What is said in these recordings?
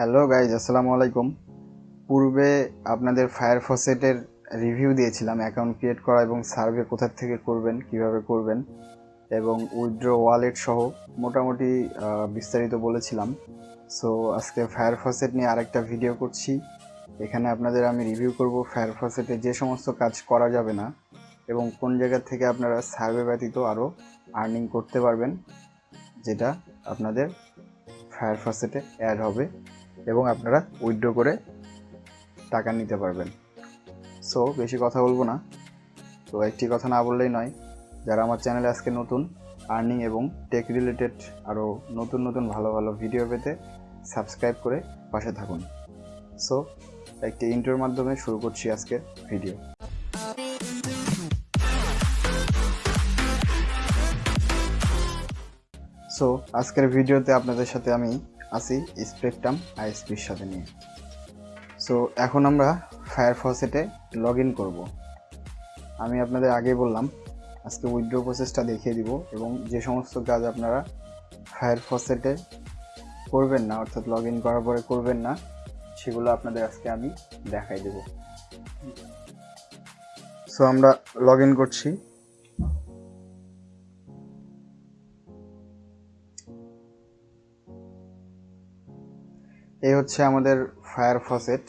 Hello guys আসসালামু আলাইকুম। পূর্বে আপনাদের ফায়ার ফসেটের রিভিউ দিয়েছিলাম অ্যাকাউন্ট ক্রিয়েট করা এবং সার্ভে কোথা থেকে করবেন, কীভাবে করবেন, এবং উইথড্র ওয়ালেট সহ মোটামুটি বিস্তারিত বলেছিলাম। সো আজকে ফায়ার ফসেট নিয়ে আরেকটা ভিডিও করছি। এখানে আপনাদের আমি রিভিউ করব ফায়ার ফসেটে যে সমস্ত কাজ করা যাবে না এবং কোন জায়গা থেকে আপনারা সার্ভে ব্যতীত আরও আর্নিং করতে পারবেন, যেটা আপনাদের ফায়ার ফসেটে অ্যাড হবে। এবং আপনারা উইথড্র করে টাকা নিতে পারবেন। সো বেশি কথা বলব না। তো একটি কথা না বললেই নয়, যারা আমার চ্যানেলে আজকে নতুন আর্নিং এবং টেক রিলেটেড আরও নতুন নতুন ভালো ভালো ভিডিও পেতে সাবস্ক্রাইব করে পাশে থাকুন। সো একটি ইন্টারভিউর মাধ্যমে শুরু করছি আজকের ভিডিও সো আজকের ভিডিওতে আপনাদের সাথে আমি আছি স্পেকট্রাম আইএসপির সাথে নিয়ে। সো এখন আমরা ফায়ার ফসেটে লগ ইন করব। আমি আপনাদের আগে বললাম, আজকে উইথড্র প্রসেসটা দেখিয়ে দিব এবং যে সমস্ত কাজ আপনারা ফায়ার ফসেটে করবেন না, অর্থাৎ লগ ইন করার পরে করবেন না, সেগুলো আপনাদের আজকে আমি দেখাই দেব। সো আমরা লগ ইন করছি। এই হচ্ছে আমাদের ফায়ার ফসেট।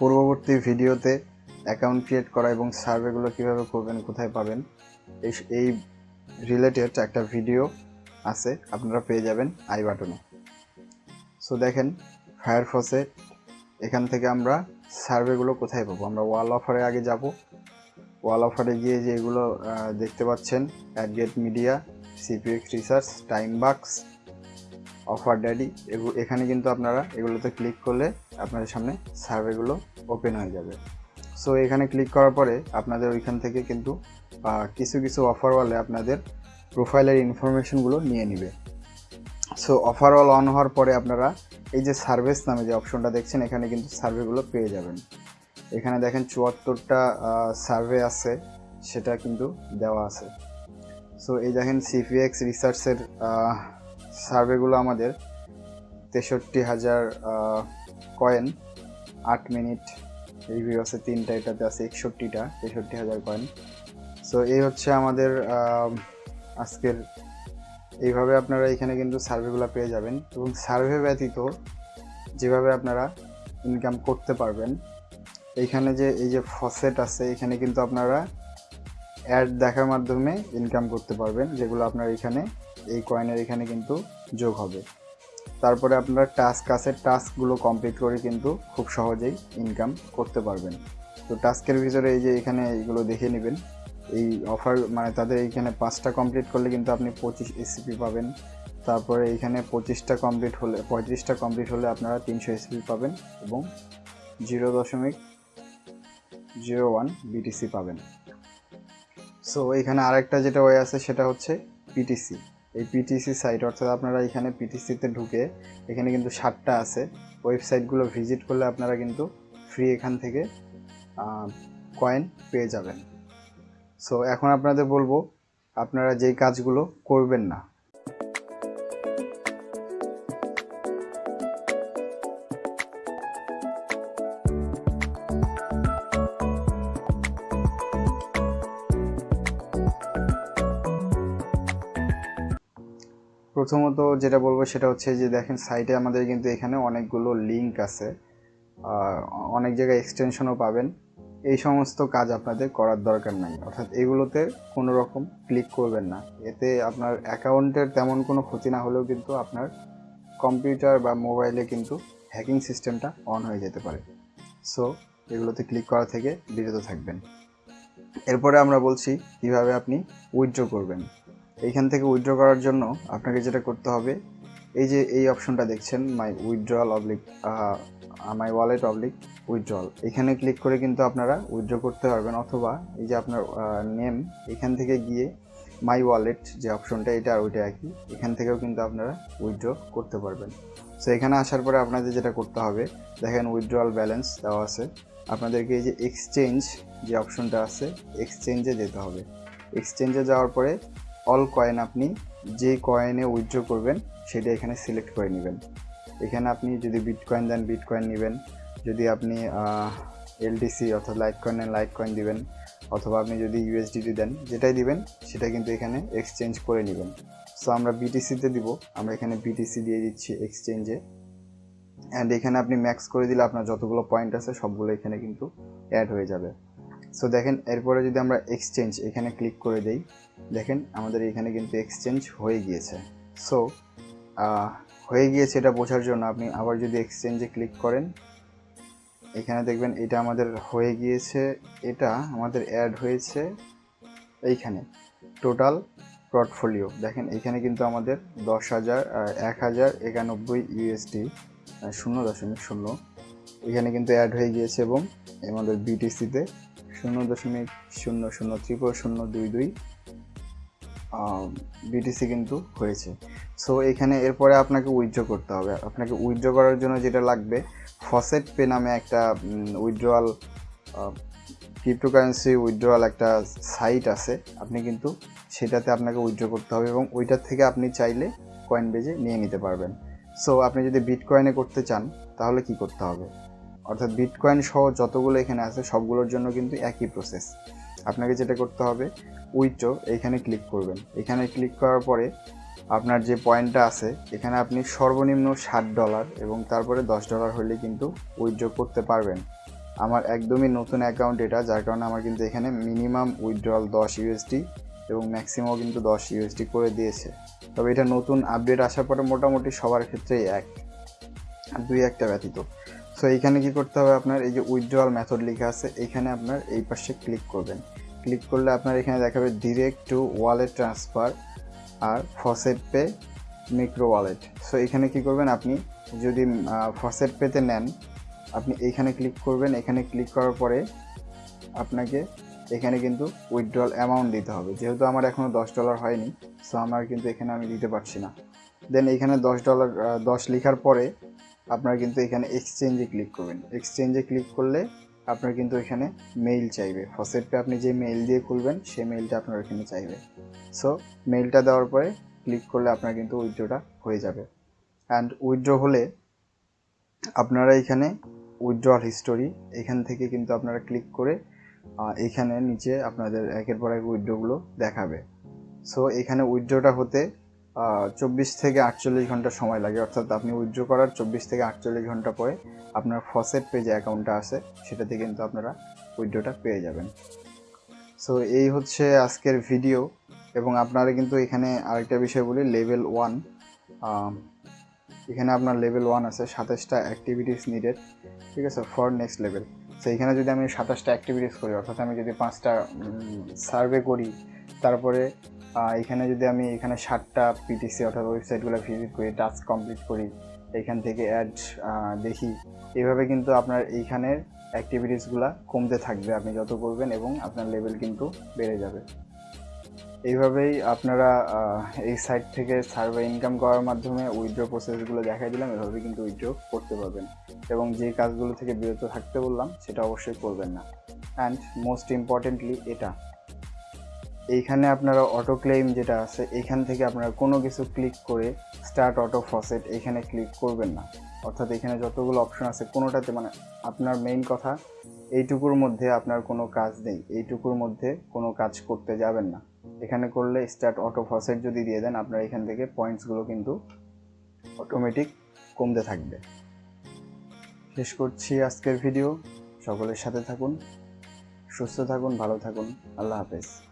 পূর্ববর্তী ভিডিওতে অ্যাকাউন্ট ক্রিয়েট করা এবং সার্ভেগুলো কীভাবে করবেন, কোথায় পাবেন, এই এই রিলেটেড একটা ভিডিও আছে, আপনারা পেয়ে যাবেন আই বাটনে। সো দেখেন, ফায়ার ফসেট, এখান থেকে আমরা সার্ভেগুলো কোথায় পাবো? আমরা ওয়াল অফারে আগে যাব। ওয়াল অফারে গিয়ে যে এগুলো দেখতে পাচ্ছেন AdGate media CPX research time bucks offer daddy এখানে কিন্তু আপনারা এগুলোতে ক্লিক করলে আপনাদের সামনে সার্ভেগুলো ওপেন হয়ে যাবে। সো এখানে ক্লিক করার পরে আপনাদের ওইখান থেকে কিন্তু কিছু কিছু অফারওয়ালে আপনাদের প্রোফাইলের ইনফরমেশনগুলো নিয়ে নেবে। সো অফারওয়াল অন হওয়ার পরে আপনারা এই যে সার্ভিস নামে যে অপশনটা দেখছেন, এখানে কিন্তু সার্ভেগুলো পেয়ে যাবেন। এখানে দেখেন চুয়াত্তরটা সার্ভে আছে, সেটা কিন্তু দেওয়া আছে। সো এই দেখেন সিপিএক্স রিসার্চের সার্ভেগুলো আমাদের, তেষট্টি হাজার কয়েন আট মিনিট রিভিউ আছে তিনটা, এটাতে আছে একষট্টিটা, তেষট্টি হাজার কয়েন সো এই হচ্ছে আমাদের আজকের, এইভাবে আপনারা এখানে কিন্তু সার্ভেগুলো পেয়ে যাবেন এবং সার্ভে ব্যতীত যেভাবে আপনারা ইনকাম করতে পারবেন, এইখানে যে, এই যে ফসেট আছে, এখানে কিন্তু আপনারা অ্যাড দেখার মাধ্যমে ইনকাম করতে পারবেন, যেগুলো আপনার এখানে, এই কয়েনের এখানে কিন্তু যোগ হবে। তারপরে আপনারা টাস্ক আছে টাস্কগুলো কমপ্লিট করে কিন্তু খুব সহজেই ইনকাম করতে পারবেন। তো টাস্কের ভিতরে এই যে এখানে এইগুলো দেখে নেবেন। এই অফার মানে তাদের এইখানে পাঁচটা কমপ্লিট করলে কিন্তু আপনি পঁচিশ এসিপি পাবেন। তারপরে এইখানে পঁচিশটা কমপ্লিট হলে, পঁয়ত্রিশটা কমপ্লিট হলে আপনারা তিনশো এসিপি পাবেন এবং জিরো দশমিক জিরো ওয়ান বিটিসি পাবেন। সো এখানে আরেকটা যেটা ওয়ে আছে সেটা হচ্ছে পিটিসি এই পিটিসি সাইট অর্থাৎ আপনারা এখানে পিটিসিতে ঢুকে এখানে কিন্তু সাতটা আছে। ওয়েবসাইটগুলো ভিজিট করলে আপনারা কিন্তু ফ্রি এখান থেকে কয়েন পেয়ে যাবেন। সো এখন আপনাদের বলব, আপনারা যেই কাজগুলো করবেন না প্রথমত যেটা বলব সেটা হচ্ছে যে দেখেন সাইটে আমাদের কিন্তু এখানে অনেকগুলো লিঙ্ক আছে। অনেক জায়গায় এক্সটেনশনও পাবেন। এই সমস্ত কাজ আপনাদের করার দরকার নাই। অর্থাৎ এগুলোতে কোনো রকম ক্লিক করবেন না। এতে আপনার অ্যাকাউন্টের তেমন কোনো ক্ষতি না হলেও কিন্তু আপনার কম্পিউটার বা মোবাইলে কিন্তু হ্যাকিং সিস্টেমটা অন হয়ে যেতে পারে। সো এগুলোতে ক্লিক করা থেকে বিরত থাকবেন। এরপরে আমরা বলছি কীভাবে আপনি উইথড্র করবেন। এইখান থেকে উইথড্র করার জন্য আপনাকে যেটা করতে হবে, এই যে এই অপশনটা দেখছেন my withdrawal oblique my wallet oblique withdrawal এখানে ক্লিক করে কিন্তু আপনারা উইথড্র করতে পারবেন, অথবা এই যে আপনার নেম এখান থেকে গিয়ে মাই ওয়ালেট যে অপশনটা এটা আর ওইটা একই, এখান থেকেও কিন্তু আপনারা উইথড্র করতে পারবেন। সো এখানে আসার পরে আপনাদের যেটা করতে হবে, দেখেন উইথড্রল ব্যালেন্স দেওয়া আছে, আপনাদেরকে এই যে এক্সচেঞ্জ যে অপশনটা আছে এক্সচেঞ্জে যেতে হবে। এক্সচেঞ্জে যাওয়ার পরে অল কয়েন আপনি যে কয়েনে উইথড্র করবেন, সেটা এখানে সিলেক্ট করে নেবেন। এখানে আপনি যদি বিটকয়েন দেন বিটকয়েন নেবেন। যদি আপনি এলডিসি অর্থাৎ লাইট কয়েন নেন লাইট কয়েন দিবেন। অথবা আপনি যদি ইউএসডিটি দেন, যেটাই দিবেন, সেটা কিন্তু এখানে এক্সচেঞ্জ করে নেবেন। সো আমরা বিটিসিতে দিব। আমরা এখানে বিটিসি দিয়ে দিচ্ছি এক্সচেঞ্জে অ্যান্ড এখানে আপনি ম্যাক্স করে দিলে আপনার যতগুলো পয়েন্ট আছে, সবগুলো এখানে কিন্তু অ্যাড হয়ে যাবে। সো দেখেন, এরপরে যদি আমরা এক্সচেঞ্জ এখানে ক্লিক করে দেই, দেখেন আমাদের এখানে কিন্তু এক্সচেঞ্জ হয়ে গিয়েছে। সো হয়ে গিয়েছে এটা বোঝার জন্য আপনি আবার যদি এক্সচেঞ্জে ক্লিক করেন, এখানে দেখবেন এটা আমাদের হয়ে গিয়েছে, এটা আমাদের অ্যাড হয়েছে এইখানে টোটাল পোর্টফোলিও দেখেন, এখানে কিন্তু আমাদের দশ হাজার এক হাজার একানব্বই ইউএসডি শূন্য দশমিক শূন্য। এখানে কিন্তু অ্যাড হয়ে গিয়েছে এবং আমাদের বিটিসিতে শূন্য দশমিক শূন্য শূন্য ত্রিপুর শূন্য দুই দুই বিটিসি কিন্তু হয়েছে। সো এখানে এরপরে আপনাকে উইথড্র করতে হবে। আপনাকে উইথড্র করার জন্য যেটা লাগবে ফসেট পে নামে একটা উইথড্রয়াল ক্রিপ্টোকারেন্সি উইথড্রয়াল একটা সাইট আছে। আপনি কিন্তু সেটাতে আপনাকে উইথড্র করতে হবে এবং ওইটার থেকে আপনি চাইলে কয়েন বেজে নিয়ে নিতে পারবেন। সো আপনি যদি বিটকয়েনে করতে চান, তাহলে কি করতে হবে? অর্থাৎ বিটকয়েন সহ যতগুলো এখানে আছে, সবগুলোর জন্য কিন্তু একই প্রসেস আপনাকে যেটা করতে হবে, উইথড্র এখানে ক্লিক করবেন। এখানে ক্লিক করার পরে আপনার যে পয়েন্টটা আছে, এখানে আপনি সর্বনিম্ন ষাট ডলার এবং তারপরে দশ ডলার হলে কিন্তু উইথড্র করতে পারবেন। আমার একদমই নতুন অ্যাকাউন্ট এটা, যার কারণে আমার কিন্তু এখানে মিনিমাম উইথড্রল দশ ইউএসডি এবং ম্যাক্সিমাম কিন্তু দশ ইউএসডি করে দিয়েছে। তবে এটা নতুন আপডেট আসার পরে মোটামুটি সবার ক্ষেত্রেই এক দুই একটা ব্যতীত। সো এইখানে কি করতে হবে আপনার? এই যে উইথড্রয়াল মেথড লেখা আছে, এখানে আপনার এই পাশে ক্লিক করবেন। ক্লিক করলে আপনার এখানে দেখাবে direct to wallet transfer R faucet pay micro wallet so এখানে কি করবেন আপনি? যদি ফসেট পেতে নেন, আপনি এইখানে ক্লিক করবেন। এখানে ক্লিক করার পরে আপনাকে এখানে কিন্তু উইথড্রল অ্যামাউন্ট দিতে হবে। যেহেতু আমার এখনও দশ ডলার হয়নি সো আমার কিন্তু এখানে আমি দিতে পারছি না। দেন এখানে দশ ডলার দশ লেখার পরে আপনার কিন্তু এখানে এক্সচেঞ্জে ক্লিক করবেন। এক্সচেঞ্জে ক্লিক করলে আপনার কিন্তু এখানে মেইল চাইবে। ফসেটপে আপনি যে মেইল দিয়ে খুলবেন সেই মেইলটা আপনার এখানে চাইবে। সো মেইলটা দেওয়ার পরে ক্লিক করলে আপনার কিন্তু উইথড্রটা হয়ে যাবে। অ্যান্ড উইথড্র হলে আপনারা এখানে উইথড্রয়াল হিস্টোরি এখান থেকে কিন্তু আপনারা ক্লিক করে এখানে নিচে আপনাদের একের পর এক উইথড্রগুলো দেখাবে। সো এখানে উইথড্রটা হতে চব্বিশ থেকে আটচল্লিশ ঘণ্টা সময় লাগে। অর্থাৎ আপনি উইথড্র করার চব্বিশ থেকে আটচল্লিশ ঘণ্টা পরে আপনার ফসেট পে যে অ্যাকাউন্টটা আছে, সেটাতে কিন্তু আপনারা উইথড্রটা পেয়ে যাবেন। সো এই হচ্ছে আজকের ভিডিও এবং আপনারা কিন্তু এখানে আরেকটা বিষয় বলি লেভেল ওয়ান এখানে আপনার লেভেল ওয়ান আছে, সাতাশটা অ্যাক্টিভিটিস নিডেড ঠিক আছে ফর নেক্সট লেভেল সো এখানে যদি আমি সাতাশটা অ্যাক্টিভিটিস করি, অর্থাৎ আমি যদি পাঁচটা সার্ভে করি, তারপরে এখানে যদি আমি এখানে ষাটটা পিটিসি অর্থাৎ ওয়েবসাইটগুলো ভিজিট করি টাস্ক কমপ্লিট করি, এখান থেকে অ্যাড দেখি, এভাবে কিন্তু আপনার এইখানের অ্যাক্টিভিটিসগুলো কমতে থাকবে, আপনি যত করবেন এবং আপনার লেভেল কিন্তু বেড়ে যাবে। এইভাবেই আপনারা এই সাইট থেকে সার্ভে ইনকাম করার মাধ্যমে উইথড্র প্রসেসগুলো দেখাই দিলাম এভাবে কিন্তু উইথড্র করতে পারবেন। এবং যে কাজগুলো থেকে বিরত থাকতে বললাম, সেটা অবশ্যই করবেন না। অ্যান্ড মোস্ট ইম্পর্টেন্টলি এটা। এইখানে আপনারা অটো ক্লেম যেটা আছে, এখান থেকে আপনারা কোনো কিছু ক্লিক করে স্টার্ট অটো ফসেট এখানে ক্লিক করবেন না। অর্থাৎ এখানে যতগুলো অপশন আছে, কোনোটাতে মানে আপনার মেইন কথা, এইটুকুর মধ্যে আপনার কোনো কাজ নেই, এইটুকুর মধ্যে কোনো কাজ করতে যাবেন না। এখানে করলে স্টার্ট অটো ফসেট যদি দিয়ে দেন, আপনার এখান থেকে পয়েন্টসগুলো কিন্তু অটোমেটিক কমতে থাকবে। শেষ করছি আজকের ভিডিও সকলের সাথে থাকুন, সুস্থ থাকুন, ভালো থাকুন। আল্লাহ হাফেজ।